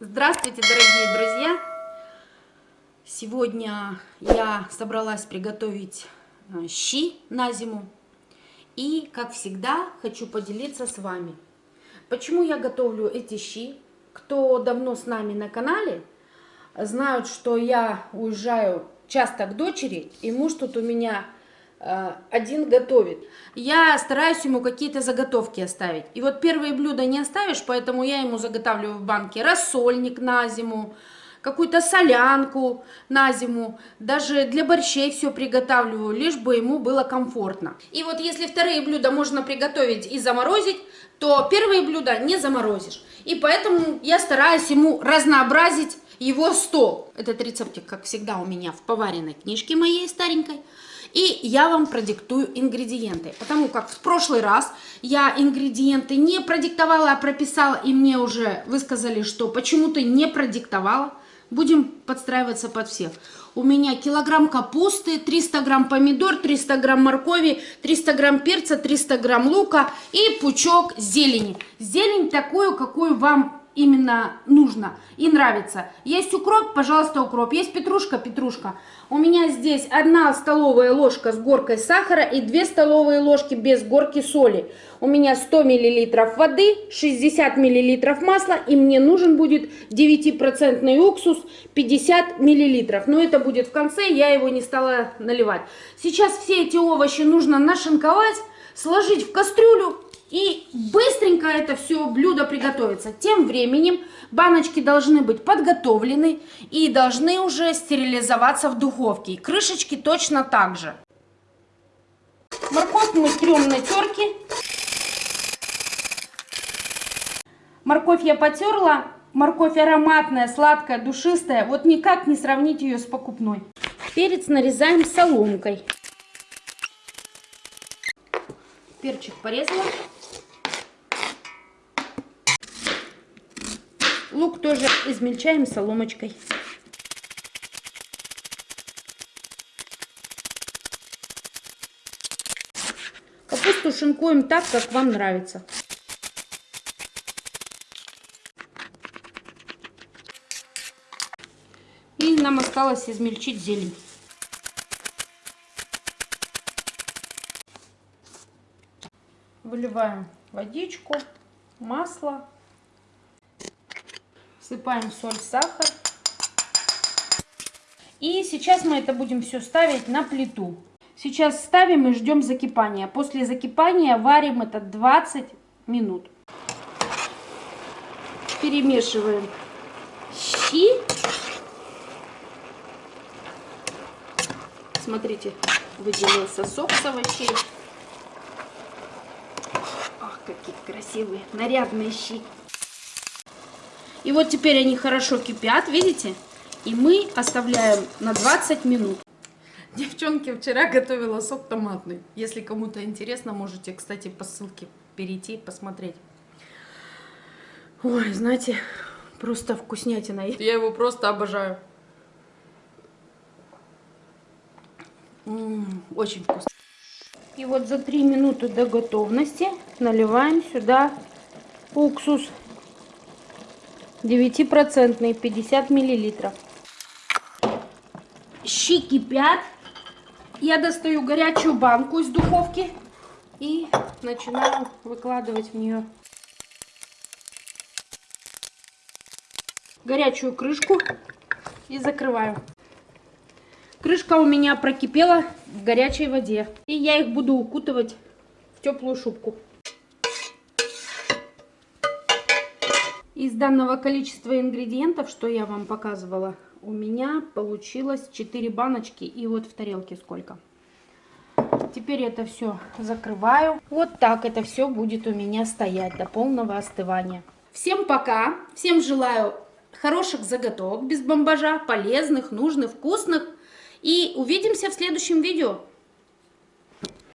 Здравствуйте, дорогие друзья! Сегодня я собралась приготовить э, щи на зиму. И, как всегда, хочу поделиться с вами. Почему я готовлю эти щи? Кто давно с нами на канале, знают, что я уезжаю часто к дочери, и муж тут у меня один готовит. Я стараюсь ему какие-то заготовки оставить. И вот первые блюда не оставишь, поэтому я ему заготавливаю в банке рассольник на зиму, какую-то солянку на зиму, даже для борщей все приготавливаю, лишь бы ему было комфортно. И вот если вторые блюда можно приготовить и заморозить, то первые блюда не заморозишь. И поэтому я стараюсь ему разнообразить его стол. Этот рецептик, как всегда, у меня в поваренной книжке моей старенькой. И я вам продиктую ингредиенты, потому как в прошлый раз я ингредиенты не продиктовала, а прописала, и мне уже высказали, что почему ты не продиктовала. Будем подстраиваться под всех. У меня килограмм капусты, 300 грамм помидор, 300 грамм моркови, 300 грамм перца, 300 грамм лука и пучок зелени. Зелень такую, какую вам именно нужно и нравится. Есть укроп, пожалуйста, укроп. Есть петрушка, петрушка. У меня здесь одна столовая ложка с горкой сахара и 2 столовые ложки без горки соли. У меня 100 мл воды, 60 мл масла и мне нужен будет 9% уксус 50 мл. Но это будет в конце, я его не стала наливать. Сейчас все эти овощи нужно нашинковать, сложить в кастрюлю и быстренько это все блюдо приготовится. Тем временем баночки должны быть подготовлены и должны уже стерилизоваться в духовке. Крышечки точно так же. Морковь мы трем на терке. Морковь я потерла. Морковь ароматная, сладкая, душистая. Вот никак не сравнить ее с покупной. Перец нарезаем соломкой. Перчик порезала. Лук тоже измельчаем соломочкой. Капусту шинкуем так, как вам нравится. И нам осталось измельчить зелень. Выливаем водичку, масло. Всыпаем соль, сахар. И сейчас мы это будем все ставить на плиту. Сейчас ставим и ждем закипания. После закипания варим это 20 минут. Перемешиваем щи. Смотрите, выделился сок с овощей. Какие красивые, нарядные щи. И вот теперь они хорошо кипят, видите? И мы оставляем на 20 минут. Девчонки, вчера готовила сок томатный. Если кому-то интересно, можете, кстати, по ссылке перейти и посмотреть. Ой, знаете, просто вкуснятина. Я его просто обожаю. М -м, очень вкусно. И вот за 3 минуты до готовности наливаем сюда уксус 9% 50 миллилитров. Щи кипят. Я достаю горячую банку из духовки и начинаю выкладывать в нее горячую крышку и закрываю. Крышка у меня прокипела в горячей воде. И я их буду укутывать в теплую шубку. Из данного количества ингредиентов, что я вам показывала, у меня получилось 4 баночки. И вот в тарелке сколько. Теперь это все закрываю. Вот так это все будет у меня стоять до полного остывания. Всем пока. Всем желаю хороших заготовок без бомбажа, полезных, нужных, вкусных. И увидимся в следующем видео.